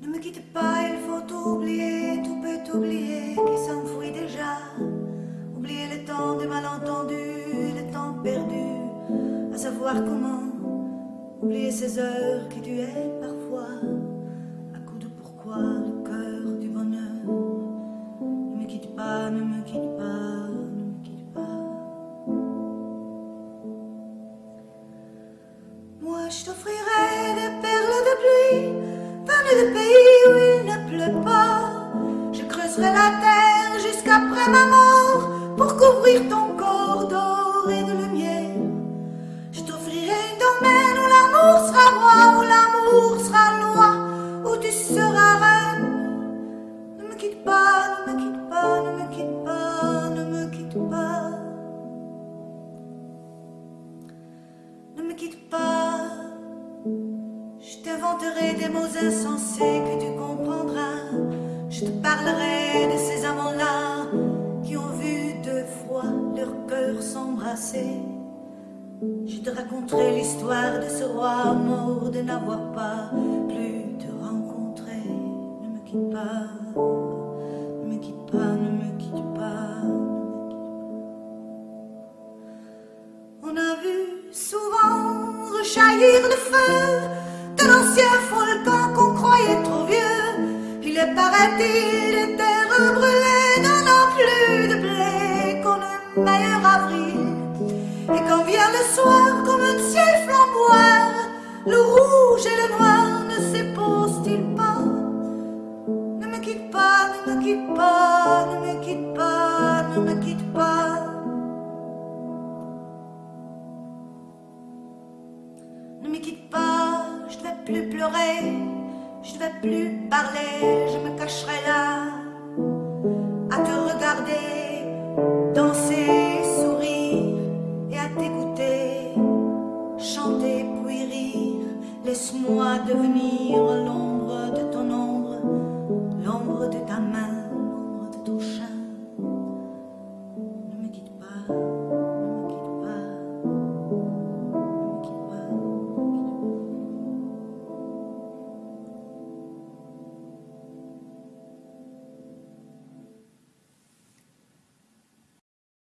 Ne me quitte pas, il faut oublier, tout peut oublier qui s'enfuit déjà. Oublier le temps des malentendus et le temps perdu, à savoir comment. Oublier ces heures qui tu parfois, à coup de pourquoi le cœur. Je t'offrirai des perles de pluie, venues de pays où il ne pleut pas. Je creuserai la terre jusqu'après ma mort pour couvrir ton corps d'or et de lumière. Je t'offrirai un domaine où l'amour sera roi, où l'amour sera loi, où tu seras reine. Ne me quitte pas, ne me quitte pas, ne me quitte pas, ne me quitte pas. Ne me quitte pas. T'inventerai des mots insensés que tu comprendras. Je te parlerai de ces amants-là qui ont vu deux fois leur cœur s'embrasser. Je te raconterai l'histoire de ce roi mort de n'avoir pas plus te rencontrer. Ne me quitte pas, ne me quitte pas, ne me quitte pas. On a vu souvent rejaillir le feu qu'on croyait trop vieux. Il est paraît-il des terres brûlées, n'en plus de blé qu'on le meilleur avril. Et quand vient le soir comme un ciel flamboyant, le rouge et le noir ne s'éposent-ils pas? Ne me quitte pas, ne me quitte pas, ne me quitte pas, ne me quitte pas. Ne me quitte pas, plus pleurer, je ne vais plus parler, je me cacherai là à te regarder, danser, sourire et à t'écouter, chanter puis rire. Laisse-moi devenir l'ombre